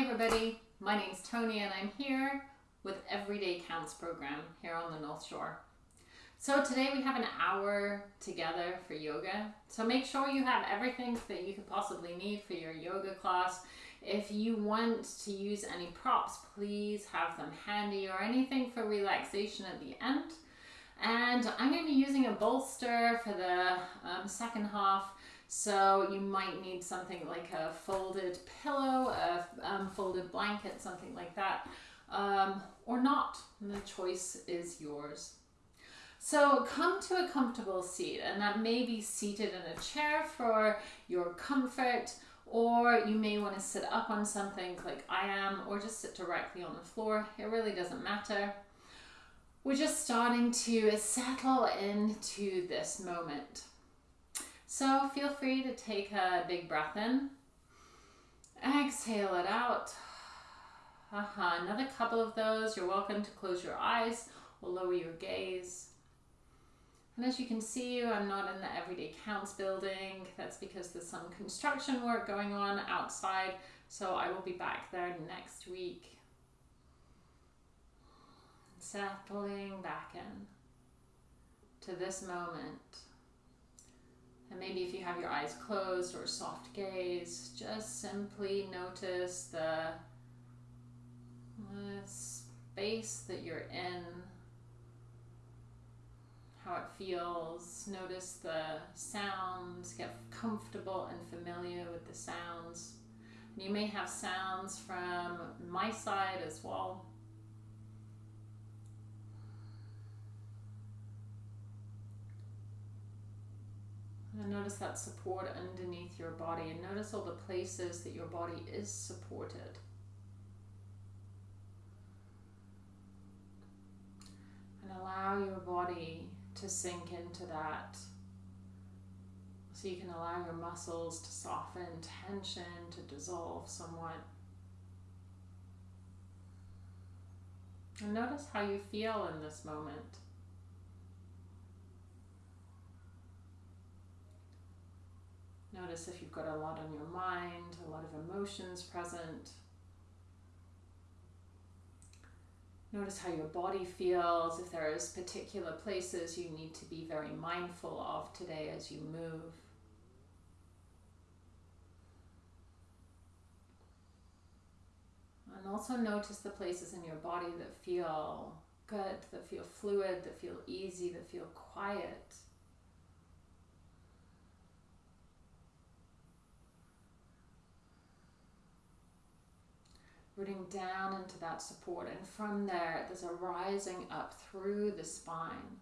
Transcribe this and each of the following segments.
Everybody, my name's Tony and I'm here with Everyday Counts program here on the North Shore. So today we have an hour together for yoga. So make sure you have everything that you could possibly need for your yoga class. If you want to use any props, please have them handy or anything for relaxation at the end. And I'm going to be using a bolster for the um, second half. So you might need something like a folded pillow, a um, folded blanket, something like that, um, or not. the choice is yours. So come to a comfortable seat, and that may be seated in a chair for your comfort, or you may want to sit up on something like I am, or just sit directly on the floor. It really doesn't matter. We're just starting to settle into this moment. So feel free to take a big breath in. Exhale it out. Uh -huh. Another couple of those. You're welcome to close your eyes or lower your gaze. And as you can see, I'm not in the Everyday Counts building. That's because there's some construction work going on outside. So I will be back there next week settling back in to this moment. And maybe if you have your eyes closed or soft gaze, just simply notice the, the space that you're in, how it feels. Notice the sounds, get comfortable and familiar with the sounds. And you may have sounds from my side as well. And notice that support underneath your body and notice all the places that your body is supported. And allow your body to sink into that. So you can allow your muscles to soften, tension to dissolve somewhat. And notice how you feel in this moment. Notice if you've got a lot on your mind, a lot of emotions present. Notice how your body feels, if there's particular places you need to be very mindful of today as you move. And also notice the places in your body that feel good, that feel fluid, that feel easy, that feel quiet. Rooting down into that support. And from there, there's a rising up through the spine.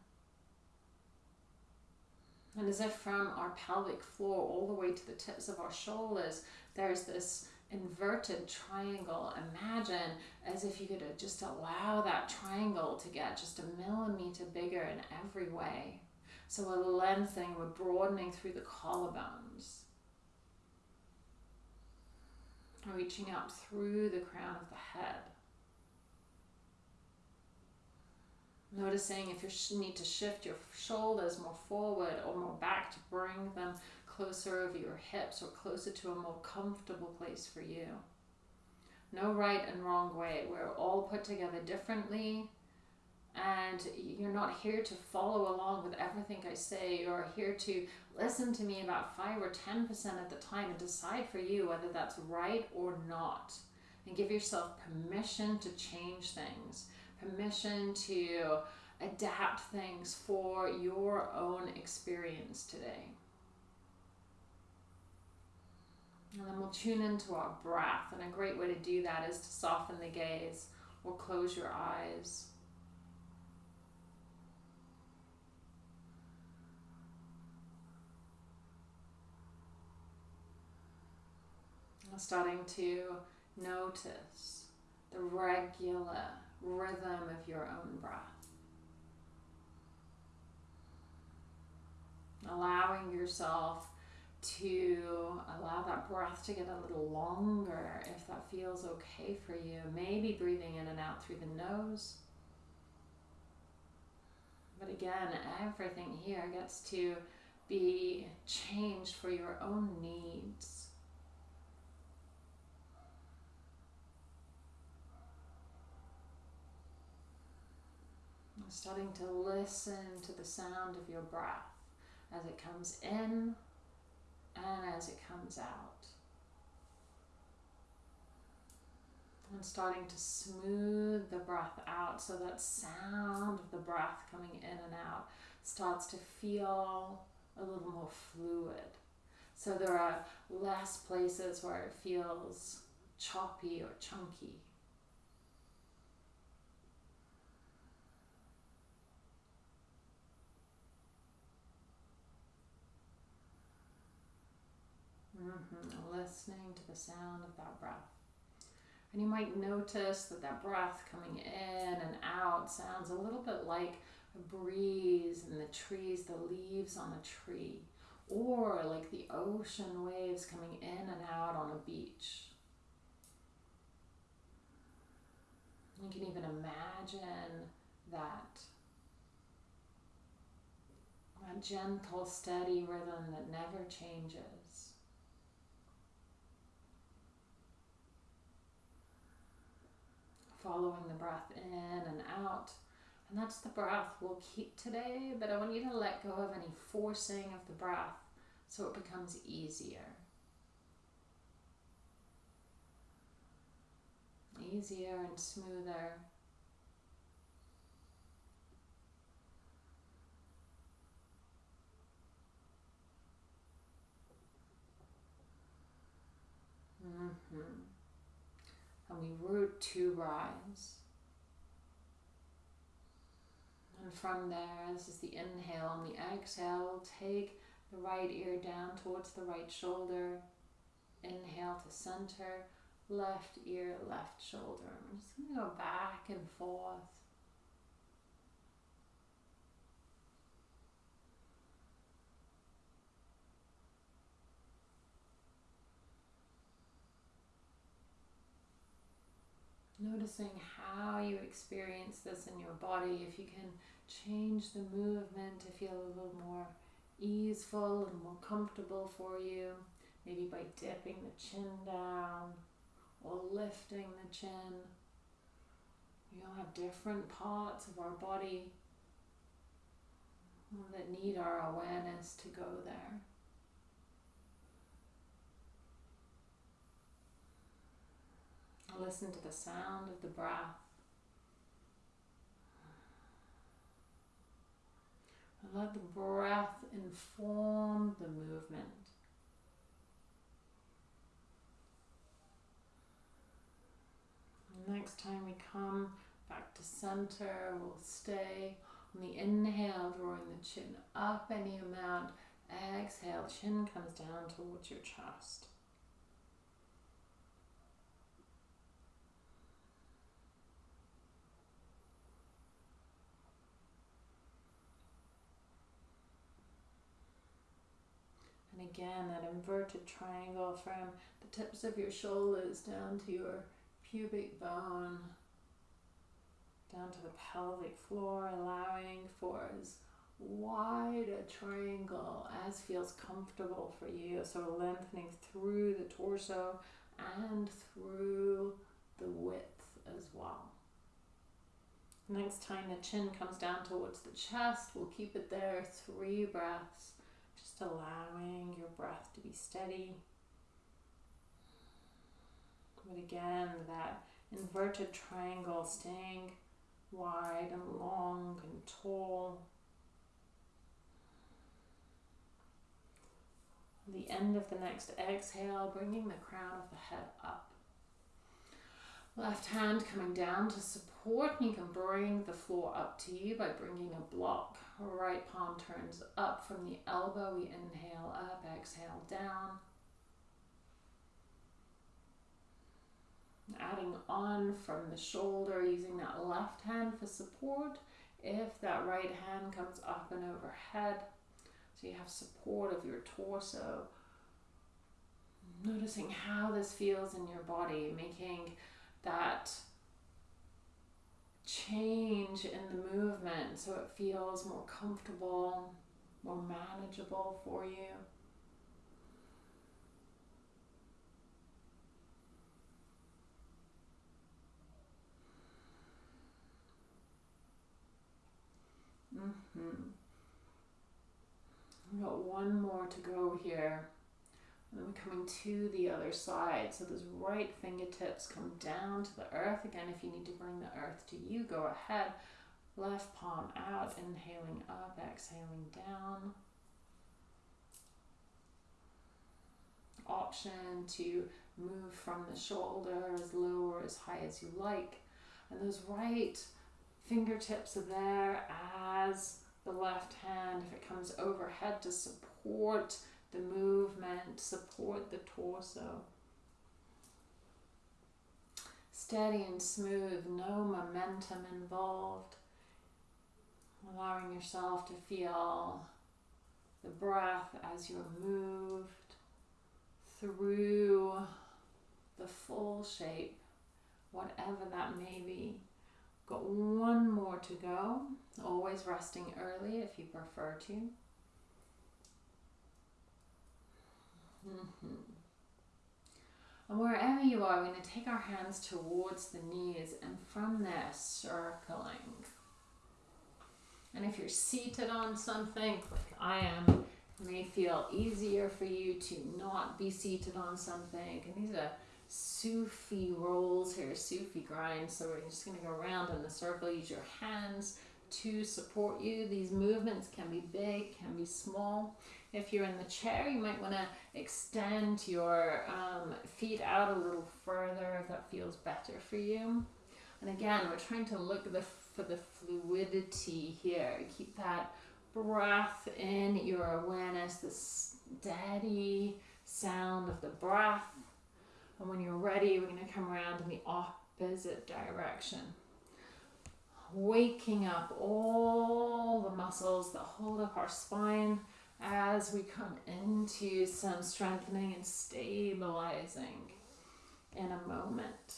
And as if from our pelvic floor all the way to the tips of our shoulders, there's this inverted triangle. Imagine as if you could uh, just allow that triangle to get just a millimeter bigger in every way. So we're lengthening, we're broadening through the collarbones reaching up through the crown of the head. Noticing if you need to shift your shoulders more forward or more back to bring them closer over your hips or closer to a more comfortable place for you. No right and wrong way. We're all put together differently and you're not here to follow along with everything I say. You're here to listen to me about 5 or 10% at the time and decide for you whether that's right or not. And give yourself permission to change things, permission to adapt things for your own experience today. And then we'll tune into our breath. And a great way to do that is to soften the gaze or close your eyes. Starting to notice the regular rhythm of your own breath. Allowing yourself to allow that breath to get a little longer if that feels okay for you. Maybe breathing in and out through the nose. But again, everything here gets to be changed for your own needs. Starting to listen to the sound of your breath as it comes in and as it comes out. And starting to smooth the breath out so that sound of the breath coming in and out starts to feel a little more fluid. So there are less places where it feels choppy or chunky. Mm-hmm. Listening to the sound of that breath. And you might notice that that breath coming in and out sounds a little bit like a breeze in the trees, the leaves on a tree, or like the ocean waves coming in and out on a beach. You can even imagine that a gentle, steady rhythm that never changes. Following the breath in and out. And that's the breath we'll keep today, but I want you to let go of any forcing of the breath so it becomes easier. Easier and smoother. Mm-hmm. And we root to rise. And from there, this is the inhale. And the exhale, take the right ear down towards the right shoulder. Inhale to center, left ear, left shoulder. I'm just going to go back and forth. Noticing how you experience this in your body. If you can change the movement to feel a little more easeful, a little more comfortable for you. Maybe by dipping the chin down or lifting the chin. We all have different parts of our body that need our awareness to go there. Listen to the sound of the breath. Let the breath inform the movement. Next time we come back to center, we'll stay on the inhale, drawing the chin up any amount. Exhale, chin comes down towards your chest. And again, that inverted triangle from the tips of your shoulders down to your pubic bone, down to the pelvic floor, allowing for as wide a triangle as feels comfortable for you. So lengthening through the torso and through the width as well. Next time the chin comes down towards the chest, we'll keep it there three breaths just allowing your breath to be steady. But again, that inverted triangle staying wide and long and tall. The end of the next exhale, bringing the crown of the head up. Left hand coming down to support. And you can bring the floor up to you by bringing a block Right palm turns up from the elbow. We inhale up, exhale down. Adding on from the shoulder, using that left hand for support. If that right hand comes up and overhead, so you have support of your torso. Noticing how this feels in your body, making that change in the movement so it feels more comfortable, more manageable for you. Mm-hmm. We've got one more to go here. And then we're coming to the other side. So those right fingertips come down to the earth. Again, if you need to bring the earth to you, go ahead. Left palm out, inhaling up, exhaling down. Option to move from the shoulder as low or as high as you like. And those right fingertips are there as the left hand, if it comes overhead to support the movement, support the torso. Steady and smooth, no momentum involved. Allowing yourself to feel the breath as you're moved through the full shape, whatever that may be. Got one more to go. Always resting early if you prefer to. Mm-hmm. And wherever you are, we're going to take our hands towards the knees and from there, circling. And if you're seated on something, like I am, it may feel easier for you to not be seated on something. And these are Sufi rolls here, Sufi grinds. So we're just going to go around in a circle. Use your hands to support you. These movements can be big, can be small. If you're in the chair, you might want to extend your um, feet out a little further if that feels better for you. And again, we're trying to look the, for the fluidity here. Keep that breath in your awareness, the steady sound of the breath. And when you're ready, we're going to come around in the opposite direction. Waking up all the muscles that hold up our spine as we come into some strengthening and stabilizing in a moment.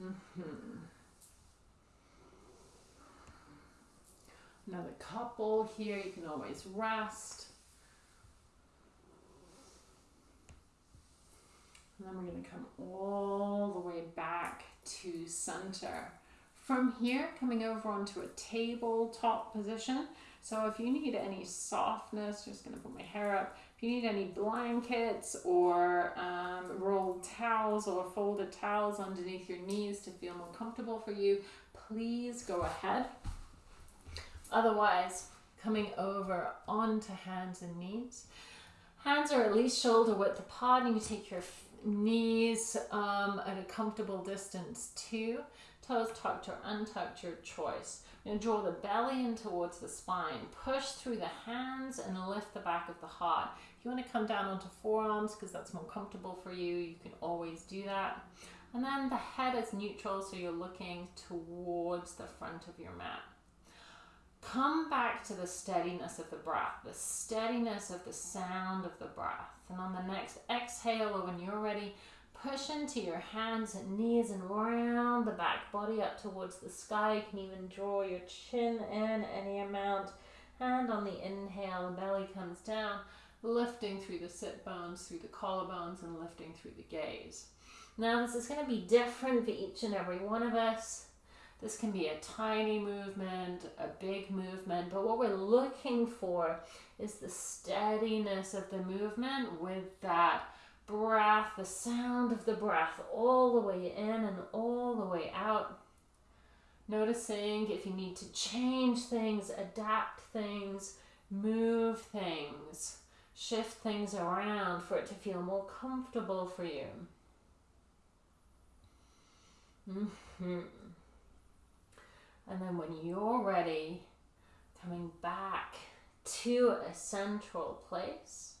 Mm-hmm. Another couple here, you can always rest. And then we're going to come all the way back to center. From here, coming over onto a tabletop position. So if you need any softness, just to put my hair up. If you need any blankets or um, rolled towels or folded towels underneath your knees to feel more comfortable for you, please go ahead. Otherwise, coming over onto hands and knees. Hands are at least shoulder width apart and you take your knees um, at a comfortable distance too. Toes tucked or untucked, your choice. And draw the belly in towards the spine. Push through the hands and lift the back of the heart. If you want to come down onto forearms because that's more comfortable for you, you can always do that. And then the head is neutral, so you're looking towards the front of your mat. Come back to the steadiness of the breath, the steadiness of the sound of the breath. And on the next exhale, or when you're ready, push into your hands and knees and round the back body up towards the sky. You can even draw your chin in any amount. And on the inhale, the belly comes down, lifting through the sit bones, through the collarbones, and lifting through the gaze. Now, this is going to be different for each and every one of us. This can be a tiny movement, a big movement, but what we're looking for is the steadiness of the movement with that breath, the sound of the breath all the way in and all the way out. Noticing if you need to change things, adapt things, move things, shift things around for it to feel more comfortable for you. Mm-hmm. And then when you're ready, coming back to a central place.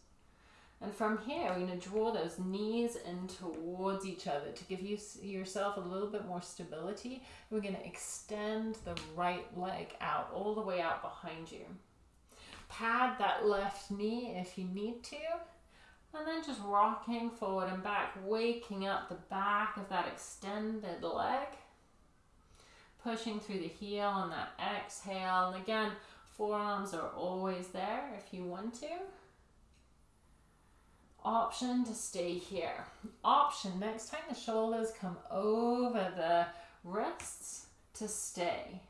And from here, we're going to draw those knees in towards each other to give you yourself a little bit more stability. We're going to extend the right leg out, all the way out behind you. Pad that left knee if you need to. And then just rocking forward and back, waking up the back of that extended leg pushing through the heel on that exhale. And again, forearms are always there if you want to. Option to stay here. Option, next time the shoulders come over the wrists to stay.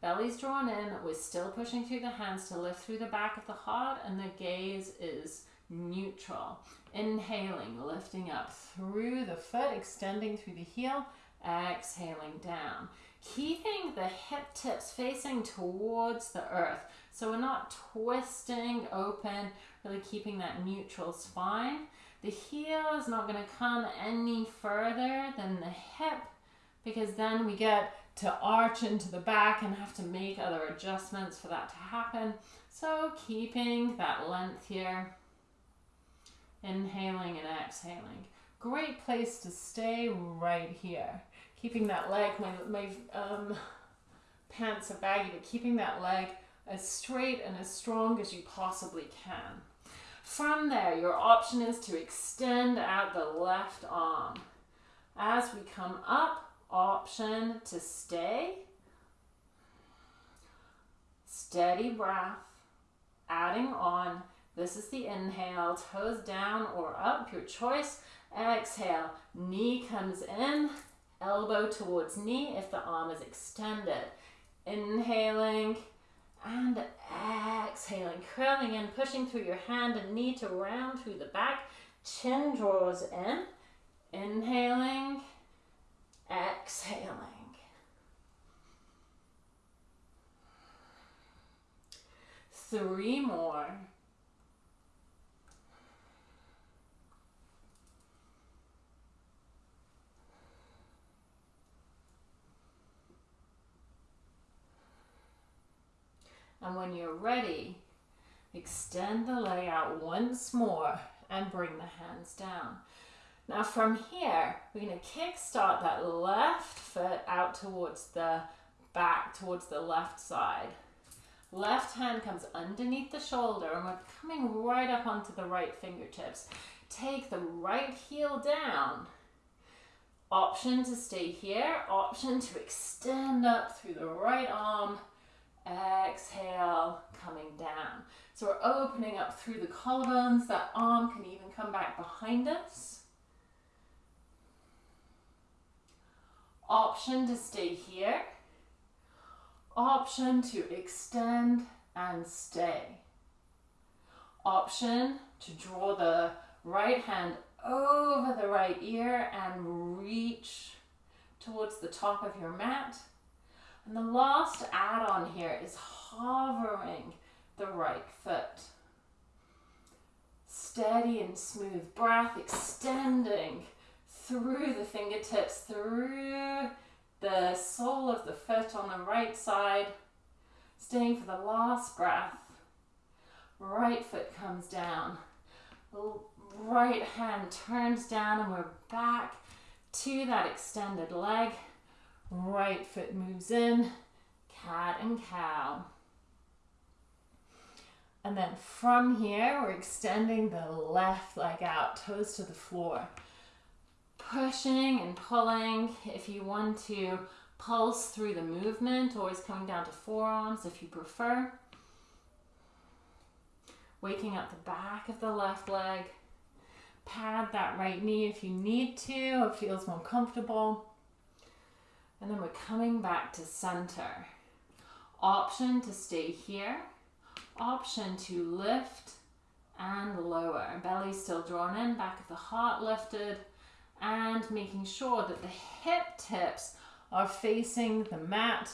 Belly's drawn in. We're still pushing through the hands to lift through the back of the heart, and the gaze is neutral. Inhaling, lifting up through the foot, extending through the heel, exhaling down. Keeping the hip tips facing towards the earth. So we're not twisting open, really keeping that neutral spine. The heel is not going to come any further than the hip because then we get to arch into the back and have to make other adjustments for that to happen. So keeping that length here, inhaling and exhaling. Great place to stay right here. Keeping that leg, my, my um, pants are baggy, but keeping that leg as straight and as strong as you possibly can. From there, your option is to extend out the left arm. As we come up, option to stay. Steady breath, adding on. This is the inhale, toes down or up, your choice. Exhale, knee comes in, elbow towards knee if the arm is extended. Inhaling and exhaling, curling in, pushing through your hand and knee to round through the back. Chin draws in. Inhaling, exhaling. Three more. And when you're ready, extend the leg out once more and bring the hands down. Now from here, we're going to kick start that left foot out towards the back, towards the left side. Left hand comes underneath the shoulder and we're coming right up onto the right fingertips. Take the right heel down. Option to stay here, option to extend up through the right arm Exhale, coming down. So we're opening up through the collarbones. That arm can even come back behind us. Option to stay here. Option to extend and stay. Option to draw the right hand over the right ear and reach towards the top of your mat. And the last add-on here is hovering the right foot. Steady and smooth breath, extending through the fingertips, through the sole of the foot on the right side. Staying for the last breath. Right foot comes down. Right hand turns down and we're back to that extended leg. Right foot moves in, cat and cow. And then from here, we're extending the left leg out, toes to the floor. Pushing and pulling if you want to pulse through the movement, always coming down to forearms if you prefer. Waking up the back of the left leg. Pad that right knee if you need to, it feels more comfortable. And then we're coming back to center. Option to stay here. Option to lift and lower. Belly still drawn in, back of the heart lifted. And making sure that the hip tips are facing the mat.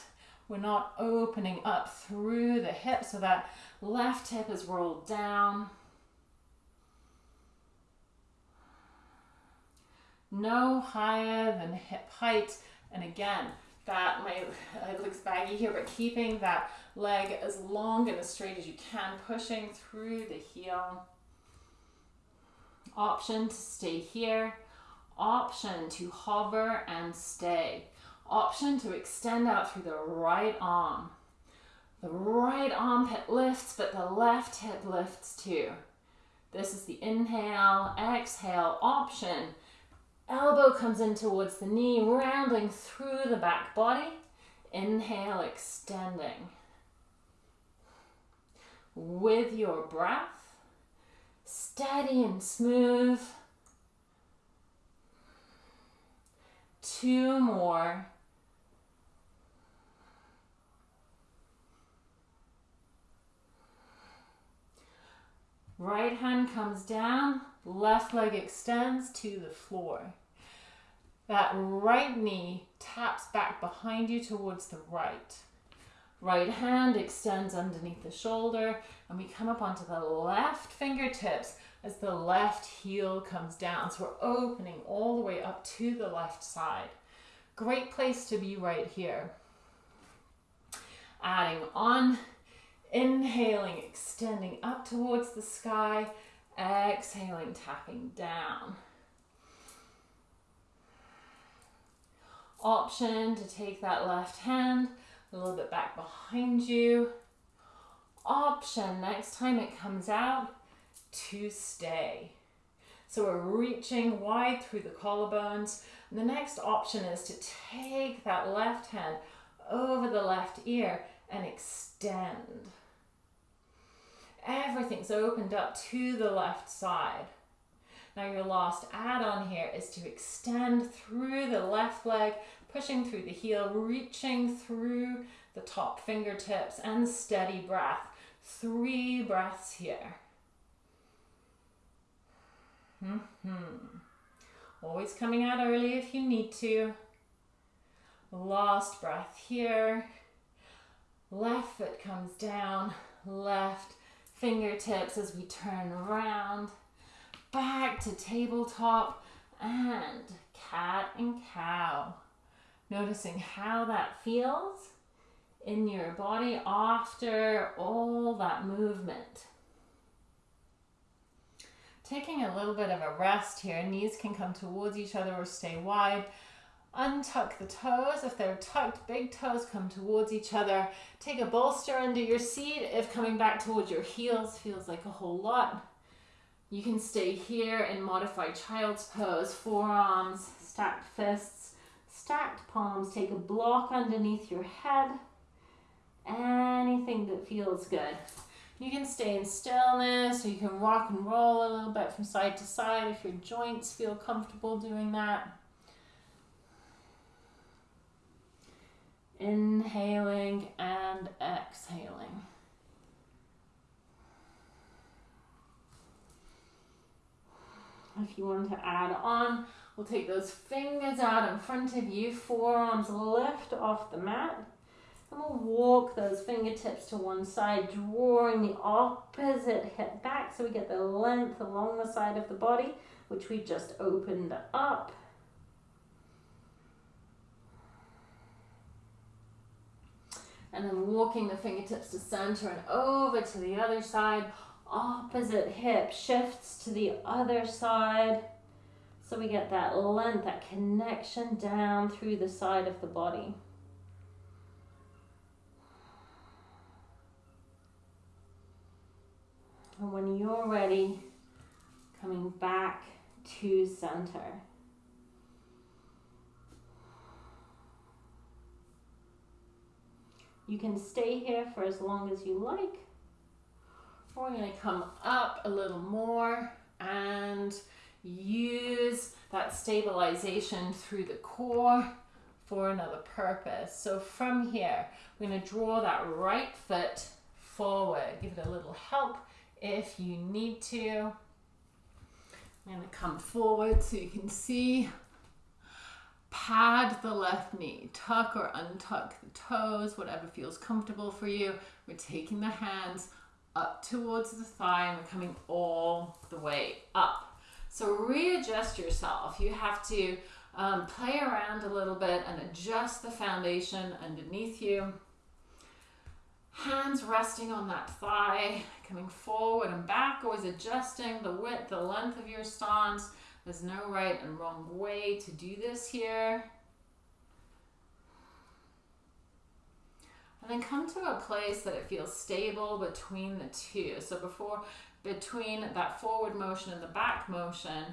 We're not opening up through the hip so that left hip is rolled down. No higher than hip height and again, that my it looks baggy here, but keeping that leg as long and as straight as you can, pushing through the heel. Option to stay here. Option to hover and stay. Option to extend out through the right arm. The right armpit lifts, but the left hip lifts too. This is the inhale, exhale option Elbow comes in towards the knee, rounding through the back body. Inhale, extending. With your breath, steady and smooth. Two more. Right hand comes down, left leg extends to the floor. That right knee taps back behind you towards the right. Right hand extends underneath the shoulder and we come up onto the left fingertips as the left heel comes down. So we're opening all the way up to the left side. Great place to be right here. Adding on, inhaling, extending up towards the sky, exhaling, tapping down. Option to take that left hand a little bit back behind you. Option, next time it comes out, to stay. So we're reaching wide through the collarbones. And the next option is to take that left hand over the left ear and extend. Everything's opened up to the left side. Now your last add-on here is to extend through the left leg, pushing through the heel, reaching through the top fingertips and steady breath. Three breaths here. Mm hmm Always coming out early if you need to. Last breath here. Left foot comes down, left fingertips as we turn around. Back to tabletop and cat and cow. Noticing how that feels in your body after all that movement. Taking a little bit of a rest here. Knees can come towards each other or stay wide. Untuck the toes. If they're tucked, big toes come towards each other. Take a bolster under your seat. If coming back towards your heels feels like a whole lot, you can stay here in modified child's pose. Forearms, stacked fists, stacked palms. Take a block underneath your head. Anything that feels good. You can stay in stillness or you can rock and roll a little bit from side to side if your joints feel comfortable doing that. Inhaling and exhaling. If you want to add on, we'll take those fingers out in front of you, forearms lift off the mat. And we'll walk those fingertips to one side, drawing the opposite hip back so we get the length along the side of the body, which we just opened up. And then walking the fingertips to center and over to the other side. Opposite hip shifts to the other side. So we get that length, that connection down through the side of the body. And when you're ready, coming back to center. You can stay here for as long as you like. We're going to come up a little more and use that stabilization through the core for another purpose. So from here, we're going to draw that right foot forward. Give it a little help if you need to. I'm going to come forward so you can see. Pad the left knee, tuck or untuck the toes, whatever feels comfortable for you. We're taking the hands up towards the thigh and we're coming all the way up. So readjust yourself. You have to um, play around a little bit and adjust the foundation underneath you. Hands resting on that thigh, coming forward and back, always adjusting the width, the length of your stance. There's no right and wrong way to do this here. And then come to a place that it feels stable between the two. So before, between that forward motion and the back motion,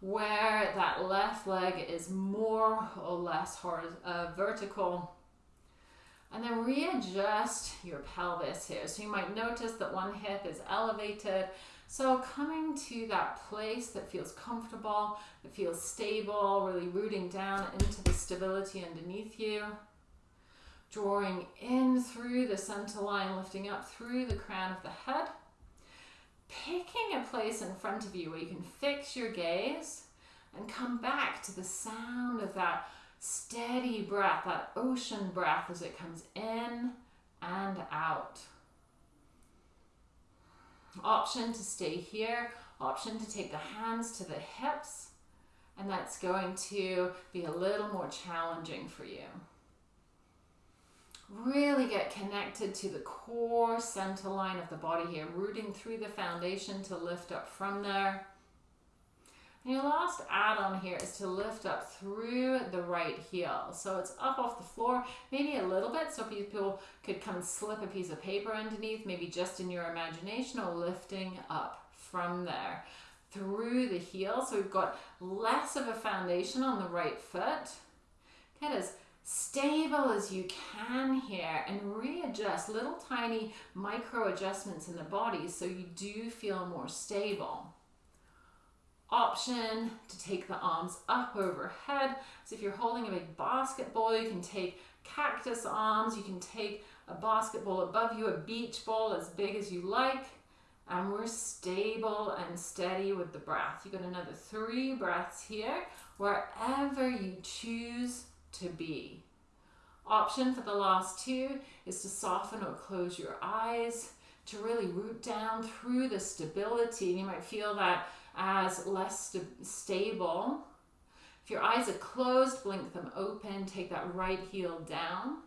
where that left leg is more or less uh, vertical and then readjust your pelvis here. So you might notice that one hip is elevated. So coming to that place that feels comfortable, that feels stable, really rooting down into the stability underneath you. Drawing in through the center line, lifting up through the crown of the head. picking a place in front of you where you can fix your gaze and come back to the sound of that steady breath, that ocean breath as it comes in and out. Option to stay here, option to take the hands to the hips, and that's going to be a little more challenging for you. Really get connected to the core center line of the body here, rooting through the foundation to lift up from there. And your last add-on here is to lift up through the right heel. So it's up off the floor, maybe a little bit, so people could come and slip a piece of paper underneath, maybe just in your imagination, or lifting up from there through the heel. So we've got less of a foundation on the right foot. Get as stable as you can here and readjust little tiny micro adjustments in the body so you do feel more stable option to take the arms up overhead. So if you're holding a big basketball, you can take cactus arms, you can take a basketball above you, a beach ball as big as you like. And we're stable and steady with the breath. You got another three breaths here, wherever you choose to be. Option for the last two is to soften or close your eyes, to really root down through the stability. And you might feel that as less st stable. If your eyes are closed, blink them open, take that right heel down.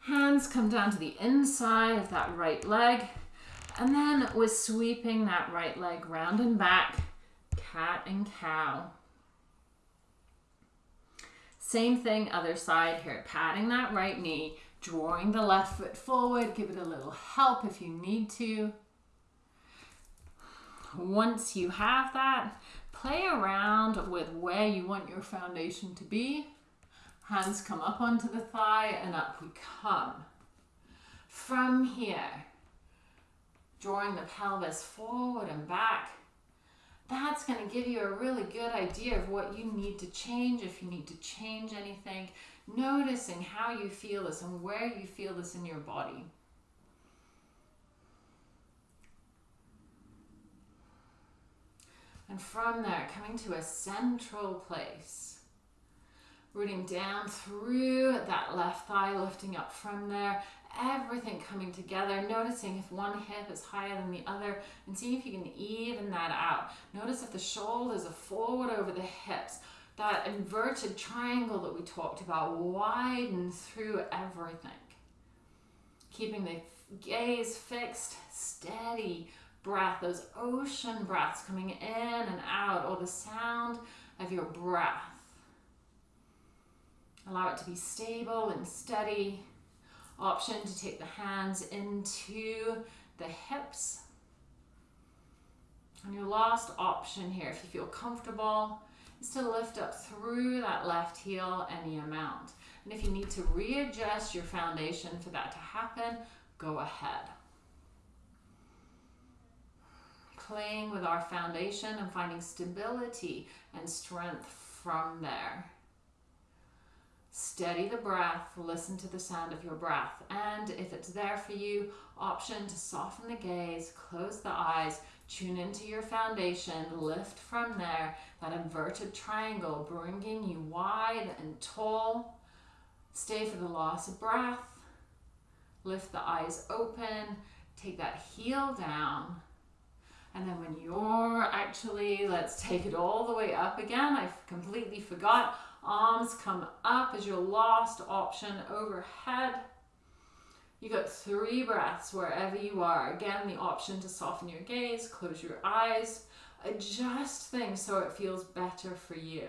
Hands come down to the inside of that right leg. And then we're sweeping that right leg round and back, cat and cow. Same thing, other side here, patting that right knee, drawing the left foot forward, give it a little help if you need to. Once you have that, play around with where you want your foundation to be. Hands come up onto the thigh and up we come. From here, drawing the pelvis forward and back, that's going to give you a really good idea of what you need to change, if you need to change anything, noticing how you feel this and where you feel this in your body. And from there, coming to a central place. Rooting down through that left thigh, lifting up from there. Everything coming together. Noticing if one hip is higher than the other and seeing if you can even that out. Notice if the shoulders are forward over the hips. That inverted triangle that we talked about, widen through everything. Keeping the gaze fixed, steady, breath, those ocean breaths coming in and out, or the sound of your breath. Allow it to be stable and steady. Option to take the hands into the hips. And your last option here, if you feel comfortable, is to lift up through that left heel any amount. And if you need to readjust your foundation for that to happen, go ahead playing with our foundation and finding stability and strength from there. Steady the breath, listen to the sound of your breath. And if it's there for you, option to soften the gaze, close the eyes, tune into your foundation, lift from there, that inverted triangle, bringing you wide and tall. Stay for the loss of breath. Lift the eyes open, take that heel down, and then when you're actually, let's take it all the way up again. I completely forgot. Arms come up as your last option overhead. You got three breaths wherever you are. Again, the option to soften your gaze, close your eyes, adjust things so it feels better for you.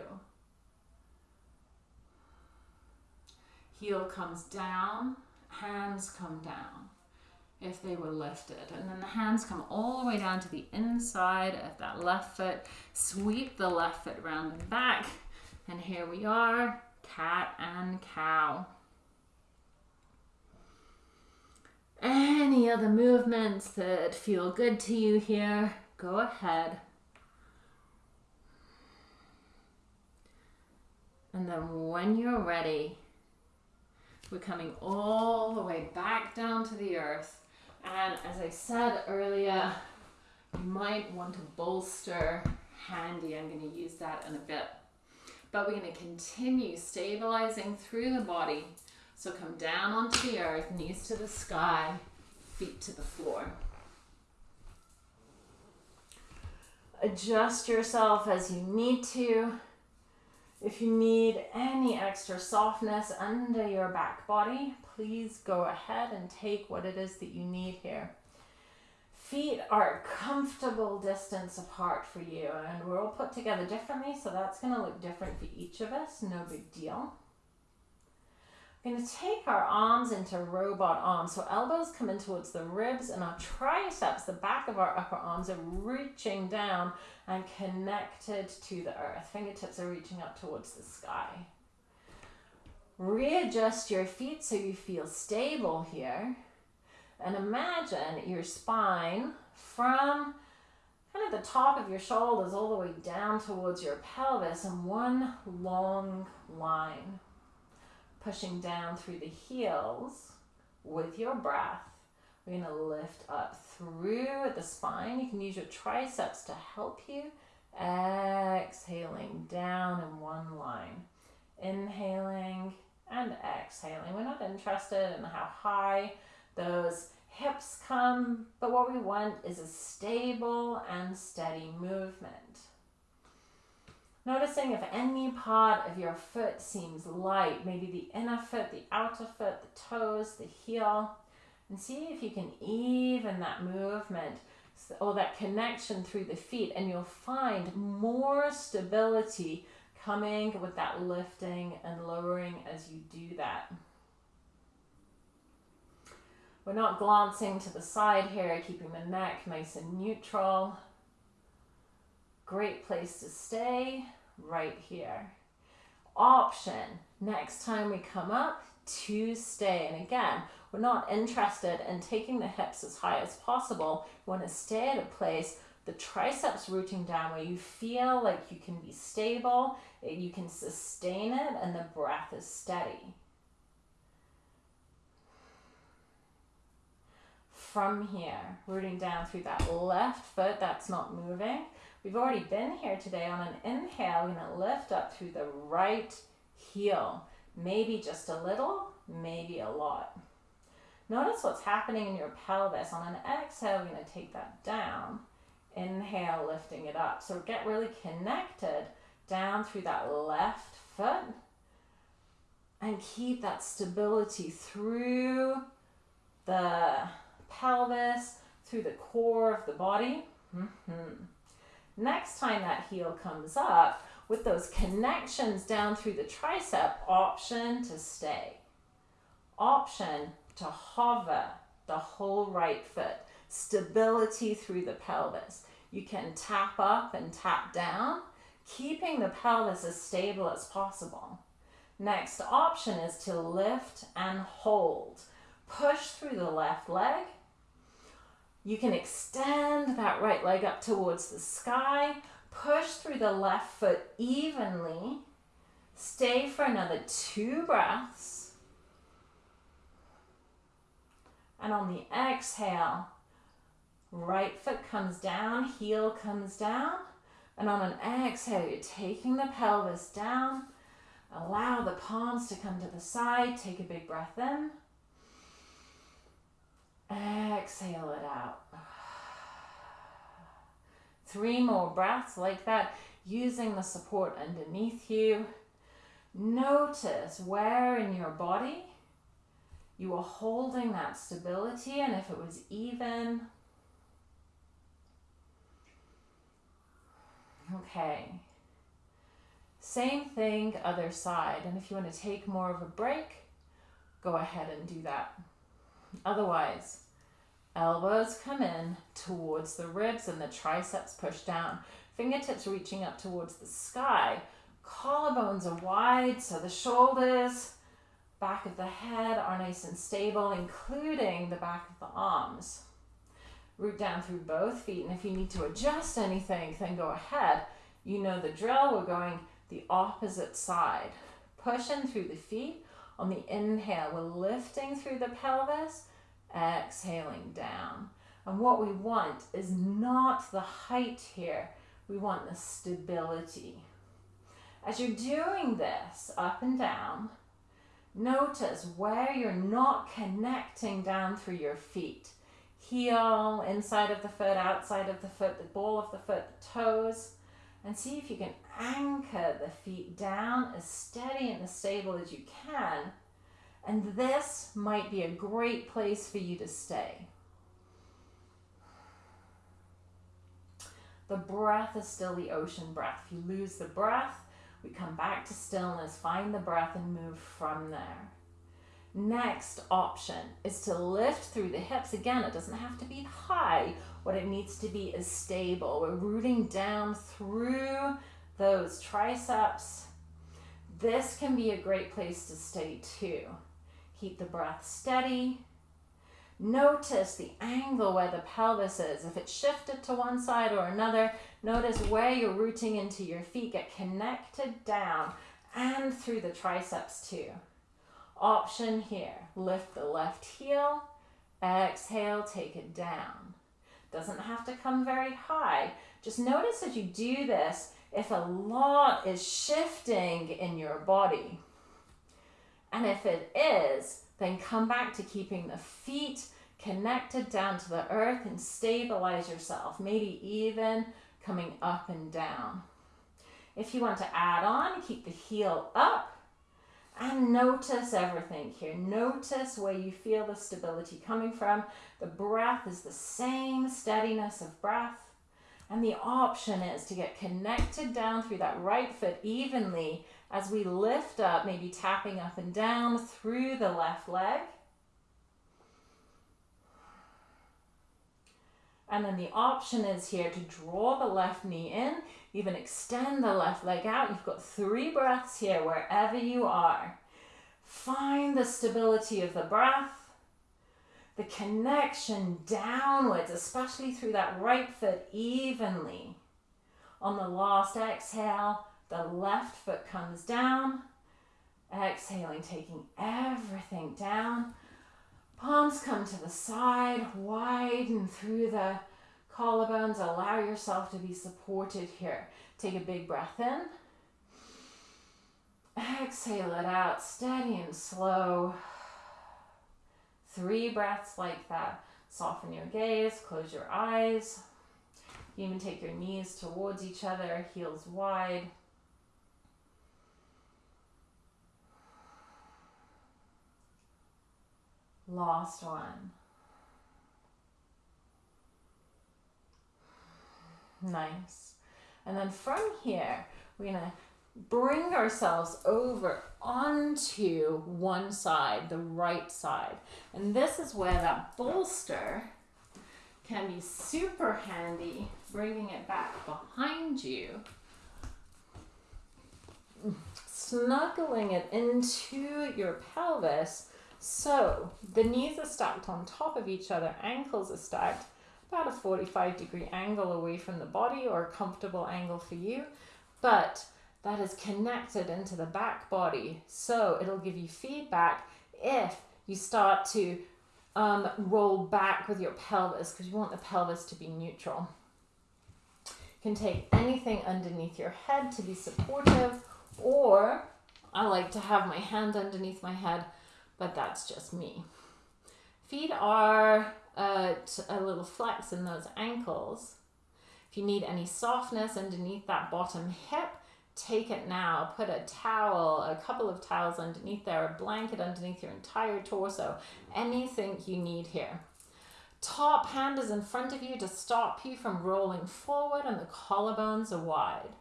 Heel comes down, hands come down if they were lifted. And then the hands come all the way down to the inside of that left foot. Sweep the left foot round and back. And here we are, cat and cow. Any other movements that feel good to you here, go ahead. And then when you're ready, we're coming all the way back down to the earth and as I said earlier, You might want to bolster handy. I'm going to use that in a bit. But we're going to continue stabilizing through the body. So come down onto the earth, knees to the sky, feet to the floor. Adjust yourself as you need to. If you need any extra softness under your back body, please go ahead and take what it is that you need here. Feet are a comfortable distance apart for you, and we're all put together differently, so that's going to look different for each of us. No big deal. We're going to take our arms into robot arms. So elbows come in towards the ribs and our triceps, the back of our upper arms are reaching down and connected to the earth. Fingertips are reaching up towards the sky. Readjust your feet so you feel stable here. And imagine your spine from kind of the top of your shoulders all the way down towards your pelvis in one long line pushing down through the heels with your breath. We're going to lift up through the spine. You can use your triceps to help you. Exhaling down in one line. Inhaling and exhaling. We're not interested in how high those hips come, but what we want is a stable and steady movement. Noticing if any part of your foot seems light, maybe the inner foot, the outer foot, the toes, the heel, and see if you can even that movement or that connection through the feet, and you'll find more stability coming with that lifting and lowering as you do that. We're not glancing to the side here, keeping the neck nice and neutral. Great place to stay right here. Option, next time we come up, to stay. And again, we're not interested in taking the hips as high as possible. We want to stay at a place, the triceps rooting down where you feel like you can be stable, you can sustain it, and the breath is steady. From here, rooting down through that left foot that's not moving, We've already been here today on an inhale. We're to lift up through the right heel. Maybe just a little, maybe a lot. Notice what's happening in your pelvis. On an exhale, we're to take that down. Inhale, lifting it up. So get really connected down through that left foot and keep that stability through the pelvis, through the core of the body. Mm -hmm. Next time that heel comes up, with those connections down through the tricep, option to stay. Option to hover the whole right foot. Stability through the pelvis. You can tap up and tap down, keeping the pelvis as stable as possible. Next option is to lift and hold. Push through the left leg you can extend that right leg up towards the sky, push through the left foot evenly, stay for another two breaths. And on the exhale, right foot comes down, heel comes down. And on an exhale, you're taking the pelvis down. Allow the palms to come to the side. Take a big breath in. Exhale it out. Three more breaths like that, using the support underneath you. Notice where in your body you are holding that stability and if it was even. Okay. Same thing, other side. And if you want to take more of a break, go ahead and do that. Otherwise, elbows come in towards the ribs and the triceps push down. Fingertips reaching up towards the sky. Collarbones are wide, so the shoulders, back of the head are nice and stable, including the back of the arms. Root down through both feet, and if you need to adjust anything, then go ahead. You know the drill, we're going the opposite side. Push in through the feet, on the inhale, we're lifting through the pelvis, exhaling down. And what we want is not the height here, we want the stability. As you're doing this up and down, notice where you're not connecting down through your feet. Heel, inside of the foot, outside of the foot, the ball of the foot, the toes. And see if you can anchor the feet down as steady and as stable as you can. And this might be a great place for you to stay. The breath is still the ocean breath. If you lose the breath, we come back to stillness, find the breath, and move from there. Next option is to lift through the hips. Again, it doesn't have to be high. What it needs to be is stable. We're rooting down through those triceps. This can be a great place to stay too. Keep the breath steady. Notice the angle where the pelvis is. If it's shifted to one side or another, notice where you're rooting into your feet. Get connected down and through the triceps too. Option here, lift the left heel, exhale, take it down. Doesn't have to come very high. Just notice as you do this, if a lot is shifting in your body. And if it is, then come back to keeping the feet connected down to the earth and stabilize yourself, maybe even coming up and down. If you want to add on, keep the heel up and notice everything here. Notice where you feel the stability coming from. The breath is the same steadiness of breath. And the option is to get connected down through that right foot evenly as we lift up, maybe tapping up and down through the left leg. And then the option is here to draw the left knee in, even extend the left leg out. You've got three breaths here wherever you are. Find the stability of the breath, the connection downwards, especially through that right foot evenly. On the last exhale, the left foot comes down. Exhaling, taking everything down. Palms come to the side, widen through the collarbones. Allow yourself to be supported here. Take a big breath in. Exhale it out, steady and slow. Three breaths like that. Soften your gaze, close your eyes. You even take your knees towards each other, heels wide. Last one. Nice. And then from here, we're to bring ourselves over onto one side, the right side. And this is where that bolster can be super handy, bringing it back behind you, snuggling it into your pelvis so the knees are stacked on top of each other, ankles are stacked about a 45 degree angle away from the body or a comfortable angle for you, but that is connected into the back body. So it'll give you feedback if you start to um, roll back with your pelvis because you want the pelvis to be neutral. You can take anything underneath your head to be supportive or I like to have my hand underneath my head but that's just me. Feet are Uh, at a little flex in those ankles. If you need any softness underneath that bottom hip, take it now. Put a towel, a couple of towels underneath there, a blanket underneath your entire torso, anything you need here. Top hand is in front of you to stop you from rolling forward and the collarbones are wide.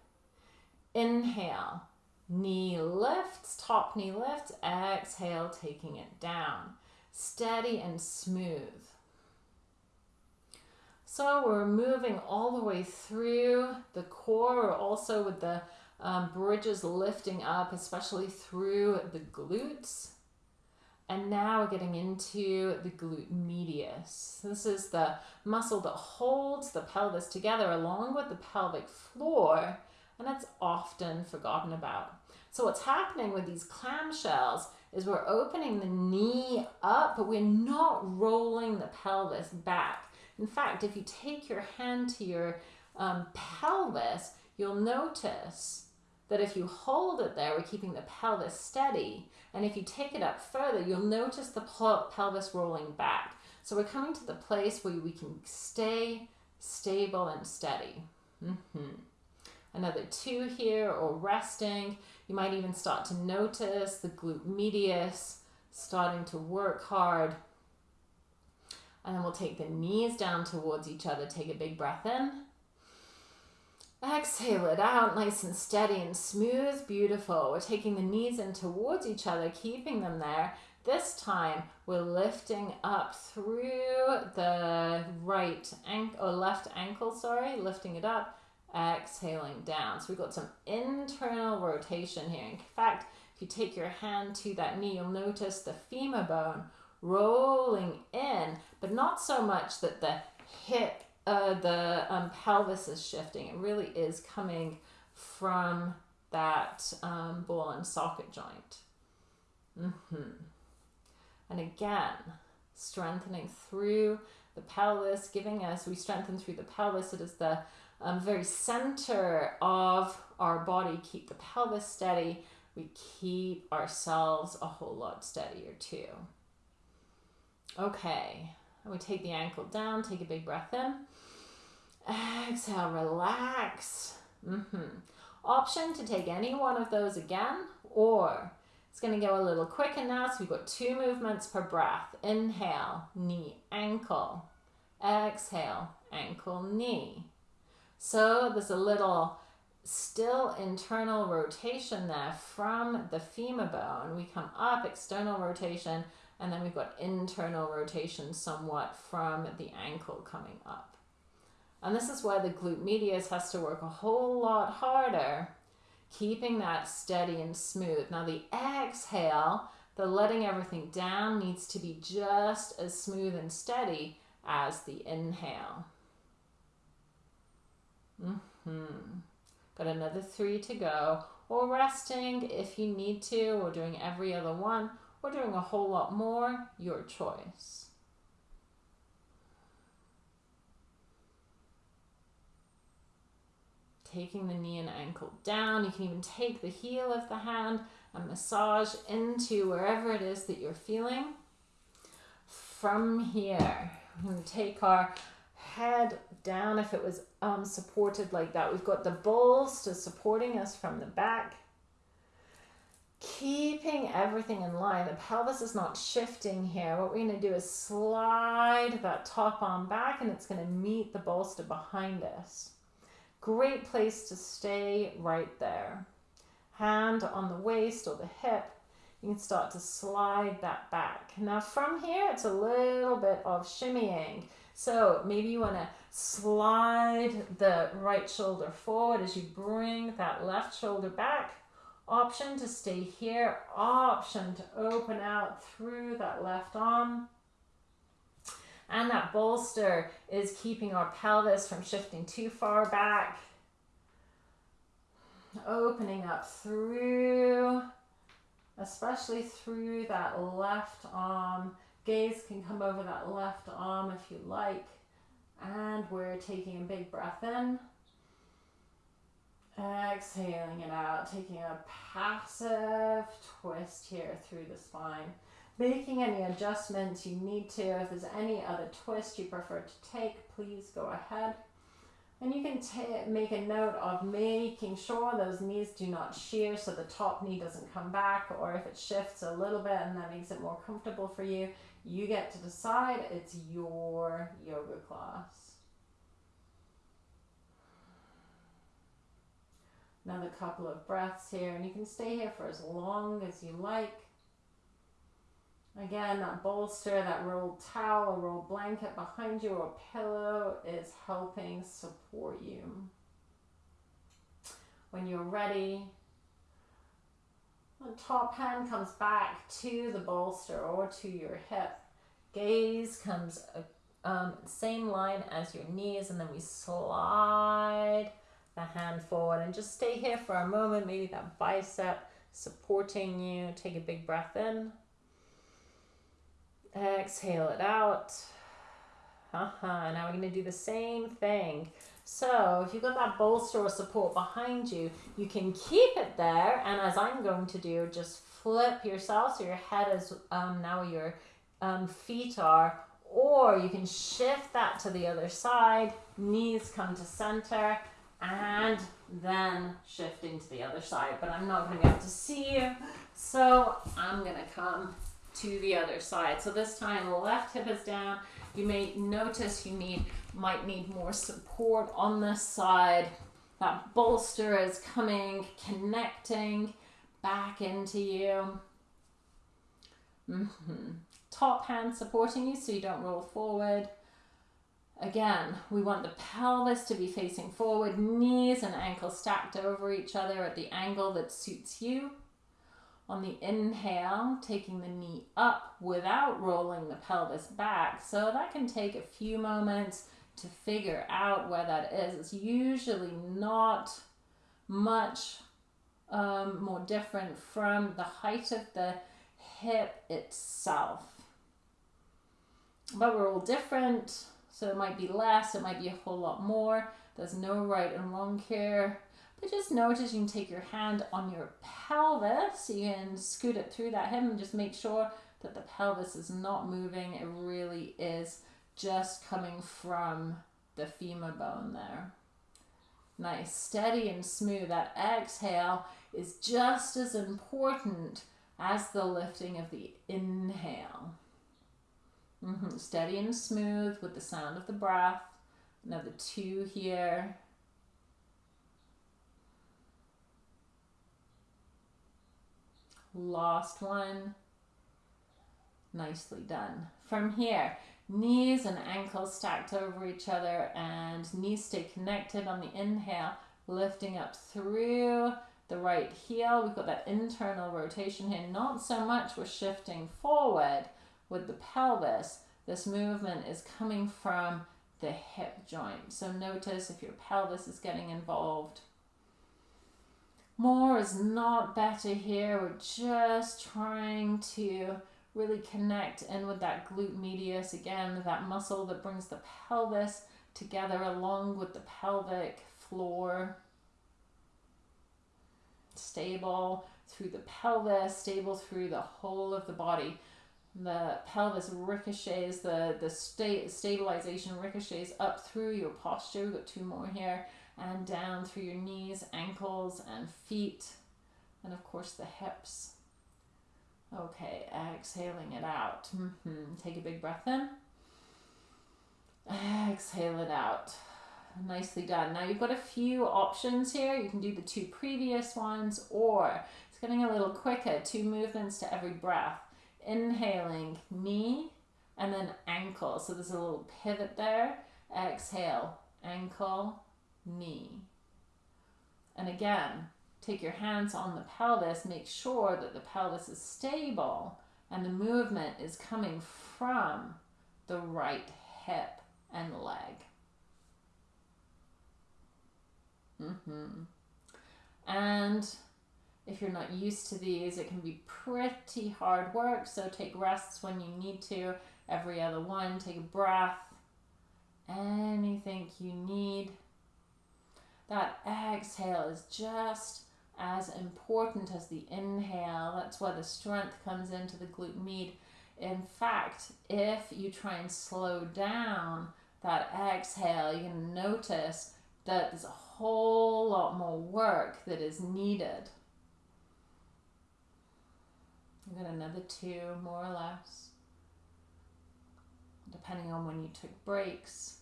Inhale. Knee lifts, top knee lifts, exhale, taking it down. Steady and smooth. So we're moving all the way through the core, also with the um, bridges lifting up, especially through the glutes. And now we're getting into the glute medius. This is the muscle that holds the pelvis together along with the pelvic floor and that's often forgotten about. So what's happening with these clamshells is we're opening the knee up, but we're not rolling the pelvis back. In fact, if you take your hand to your um, pelvis, you'll notice that if you hold it there, we're keeping the pelvis steady. And if you take it up further, you'll notice the pelvis rolling back. So we're coming to the place where we can stay stable and steady. Mm-hmm. Another two here or resting. You might even start to notice the glute medius starting to work hard. And then we'll take the knees down towards each other. Take a big breath in. Exhale it out, nice and steady and smooth. Beautiful. We're taking the knees in towards each other, keeping them there. This time we're lifting up through the right ankle or left ankle, sorry, lifting it up, exhaling down. So we've got some internal rotation here. In fact, if you take your hand to that knee, you'll notice the femur bone rolling in, but not so much that the hip uh, the um, pelvis is shifting. It really is coming from that um, ball and socket joint. Mm-hmm. And again, strengthening through the pelvis, giving us, we strengthen through the pelvis. It is the um, very center of our body. Keep the pelvis steady. We keep ourselves a whole lot steadier too. Okay, and we take the ankle down, take a big breath in. Exhale, relax. Mm-hmm. Option to take any one of those again, or it's going to go a little quicker now. So we've got two movements per breath. Inhale, knee, ankle. Exhale, ankle, knee. So there's a little still internal rotation there from the femur bone. We come up, external rotation, and then we've got internal rotation somewhat from the ankle coming up. And this is why the glute medius has to work a whole lot harder, keeping that steady and smooth. Now the exhale, the letting everything down needs to be just as smooth and steady as the inhale. Mm-hmm. Got another three to go. Or resting if you need to, or doing every other one, or doing a whole lot more, your choice. taking the knee and ankle down. You can even take the heel of the hand and massage into wherever it is that you're feeling. From here, we're going to take our head down if it was um, supported like that. We've got the bolster supporting us from the back. Keeping everything in line. The pelvis is not shifting here. What we're going to do is slide that top arm back and it's going to meet the bolster behind us. Great place to stay right there. Hand on the waist or the hip. You can start to slide that back. Now from here, it's a little bit of shimmying. So maybe you want to slide the right shoulder forward as you bring that left shoulder back. Option to stay here. Option to open out through that left arm. And that bolster is keeping our pelvis from shifting too far back. Opening up through, especially through that left arm. Gaze can come over that left arm if you like. And we're taking a big breath in. Exhaling it out, taking a passive twist here through the spine making any adjustments you need to. If there's any other twist you prefer to take, please go ahead. And you can make a note of making sure those knees do not shear so the top knee doesn't come back or if it shifts a little bit and that makes it more comfortable for you, you get to decide. It's your yoga class. Another couple of breaths here and you can stay here for as long as you like. Again, that bolster, that rolled towel, rolled blanket behind you, or pillow is helping support you. When you're ready, the top hand comes back to the bolster or to your hip. Gaze comes um, same line as your knees, and then we slide the hand forward and just stay here for a moment. Maybe that bicep supporting you. Take a big breath in. Exhale it out. Uh-huh. Now we're going to do the same thing. So if you've got that bolster or support behind you, you can keep it there. And as I'm going to do, just flip yourself so your head is um, now your um, feet are. Or you can shift that to the other side. Knees come to center and then shifting to the other side. But I'm not going to be able to see you. So I'm going to come to the other side. So this time the left hip is down. You may notice you need might need more support on this side. That bolster is coming, connecting back into you. Mm-hmm. Top hand supporting you so you don't roll forward. Again, we want the pelvis to be facing forward, knees and ankles stacked over each other at the angle that suits you. On the inhale, taking the knee up without rolling the pelvis back. So that can take a few moments to figure out where that is. It's usually not much um, more different from the height of the hip itself. But we're all different, so it might be less, it might be a whole lot more. There's no right and wrong here. But just notice you can take your hand on your pelvis, you can scoot it through that hip and just make sure that the pelvis is not moving. It really is just coming from the femur bone there. Nice, steady and smooth. That exhale is just as important as the lifting of the inhale. Mm-hmm. Steady and smooth with the sound of the breath. Another two here. Last one. Nicely done. From here, Knees and ankles stacked over each other and knees stay connected on the inhale, lifting up through the right heel. We've got that internal rotation here. Not so much we're shifting forward with the pelvis. This movement is coming from the hip joint. So notice if your pelvis is getting involved. More is not better here. We're just trying to really connect in with that glute medius again, that muscle that brings the pelvis together along with the pelvic floor. Stable through the pelvis, stable through the whole of the body. The pelvis ricochets, the, the sta- stabilization ricochets up through your posture. We've got two more here. And down through your knees, ankles, and feet. And of course, the hips. Okay, exhaling it out. Mm-hmm. Take a big breath in. Exhale it out. Nicely done. Now you've got a few options here. You can do the two previous ones, or it's getting a little quicker. Two movements to every breath. Inhaling, knee, and then ankle. So there's a little pivot there. Exhale, ankle, knee. And again, Take your hands on the pelvis, make sure that the pelvis is stable and the movement is coming from the right hip and leg. Mm-hmm. And if you're not used to these, it can be pretty hard work. So take rests when you need to. Every other one, take a breath. Anything you need. That exhale is just as important as the inhale. That's where the strength comes into the glute med. In fact, if you try and slow down that exhale, you can notice that there's a whole lot more work that is needed. You've got another two, more or less, depending on when you took breaks.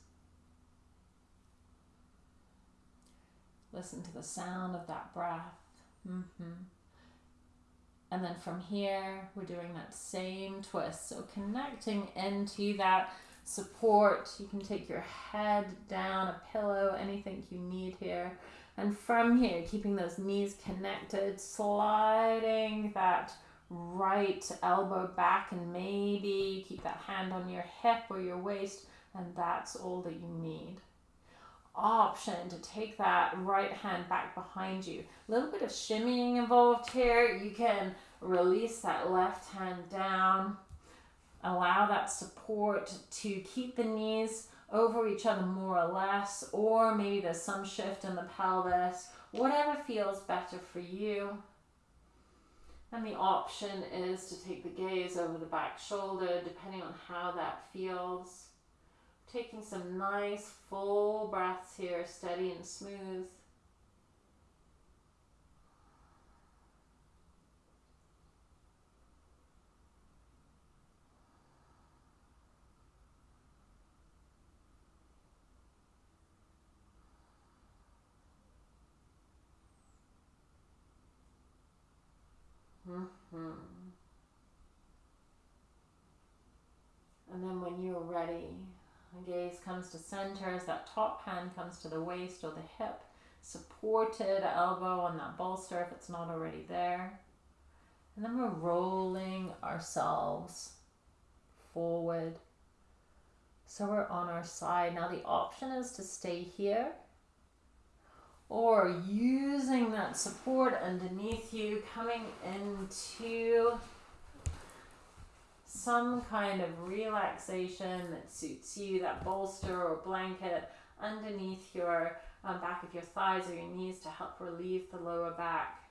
Listen to the sound of that breath. Mm-hmm. And then from here, we're doing that same twist. So connecting into that support. You can take your head down, a pillow, anything you need here. And from here, keeping those knees connected, sliding that right elbow back, and maybe keep that hand on your hip or your waist, and that's all that you need option to take that right hand back behind you. A little bit of shimmying involved here. You can release that left hand down. allow that support to keep the knees over each other more or less, or maybe there's some shift in the pelvis, whatever feels better for you. And the option is to take the gaze over the back shoulder, depending on how that feels. Taking some nice full breaths here, steady and smooth. Mm-hmm. And then when you're ready, the gaze comes to center as that top hand comes to the waist or the hip, supported elbow on that bolster if it's not already there. And then we're rolling ourselves forward. So we're on our side. Now the option is to stay here or using that support underneath you, coming into some kind of relaxation that suits you, that bolster or blanket underneath your um, back of your thighs or your knees to help relieve the lower back.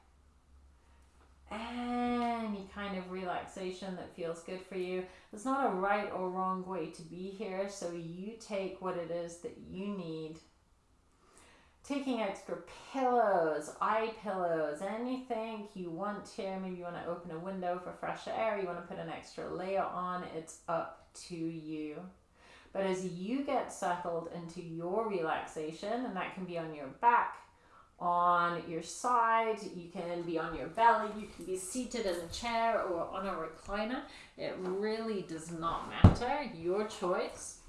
Any kind of relaxation that feels good for you. There's not a right or wrong way to be here, so you take what it is that you need taking extra pillows, eye pillows, anything you want here. Maybe you want to open a window for fresh air, you want to put an extra layer on, it's up to you. But as you get settled into your relaxation, and that can be on your back, on your side, you can be on your belly, you can be seated in a chair or on a recliner. It really does not matter, your choice.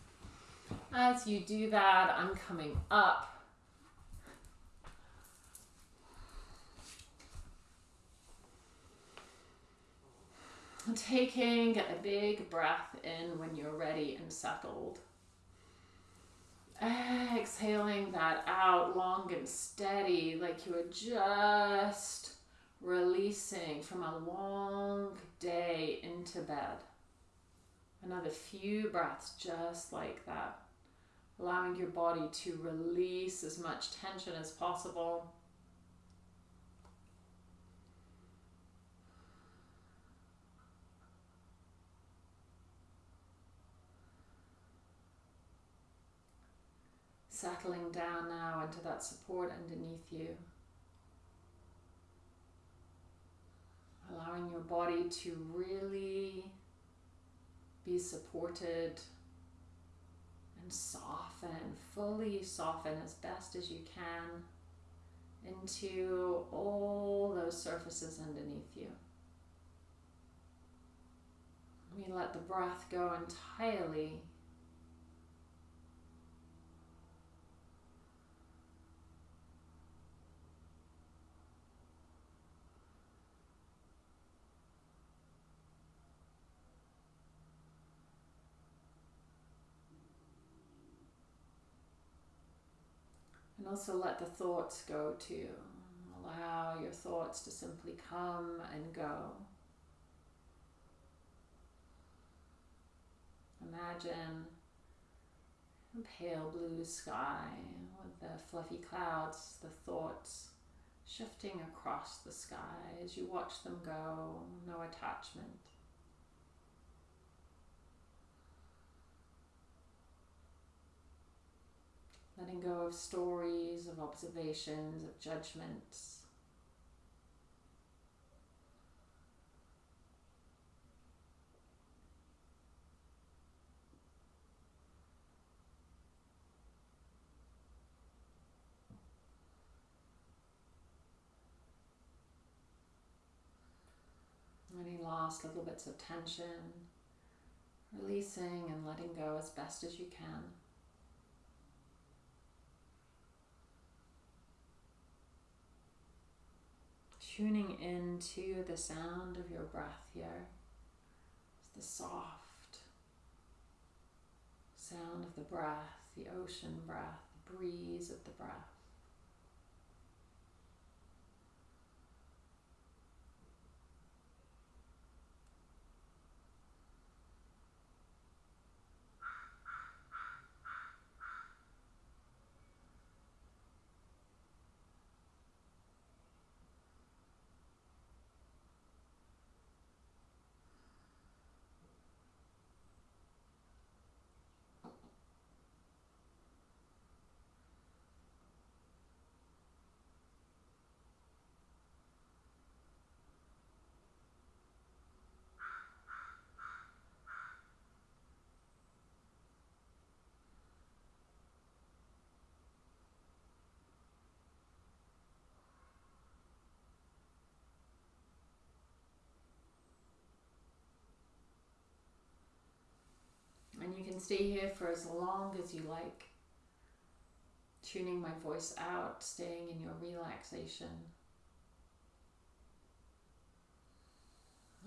As you do that, I'm coming up taking a big breath in when you're ready and settled. Exhaling that out long and steady, like you are just releasing from a long day into bed. Another few breaths just like that. Allowing your body to release as much tension as possible. Settling down now into that support underneath you. Allowing your body to really be supported and soften, fully soften as best as you can into all those surfaces underneath you. We let the breath go entirely also let the thoughts go too. Allow your thoughts to simply come and go. Imagine a pale blue sky with the fluffy clouds, the thoughts shifting across the sky as you watch them go, no attachment. Letting go of stories, of observations, of judgments. Any last little bits of tension, releasing and letting go as best as you can. Tuning into the sound of your breath here. It's the soft sound of the breath, the ocean breath, the breeze of the breath. Stay here for as long as you like, tuning my voice out, staying in your relaxation.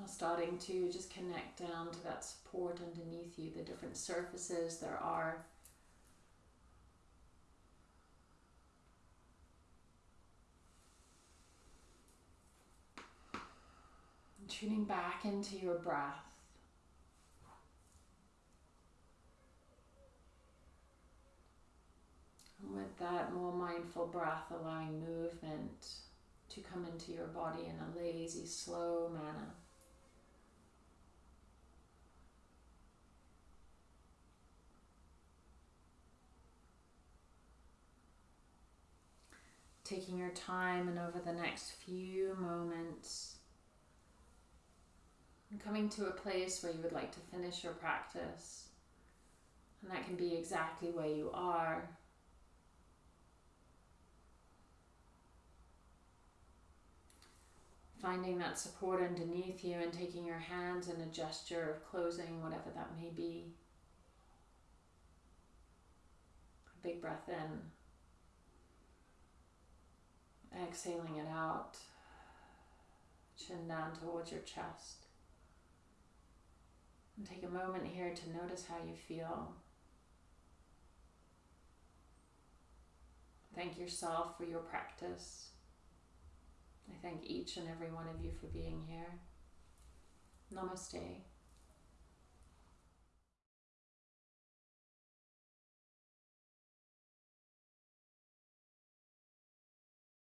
Starting to just connect down to that support underneath you, the different surfaces there are. tuning back into your breath. And with that more mindful breath, allowing movement to come into your body in a lazy, slow manner. Taking your time and over the next few moments, coming to a place where you would like to finish your practice. And that can be exactly where you are. Finding that support underneath you and taking your hands in a gesture of closing, whatever that may be. A big breath in. Exhaling it out. Chin down towards your chest. And take a moment here to notice how you feel. Thank yourself for your practice. I thank each and every one of you for being here. Namaste.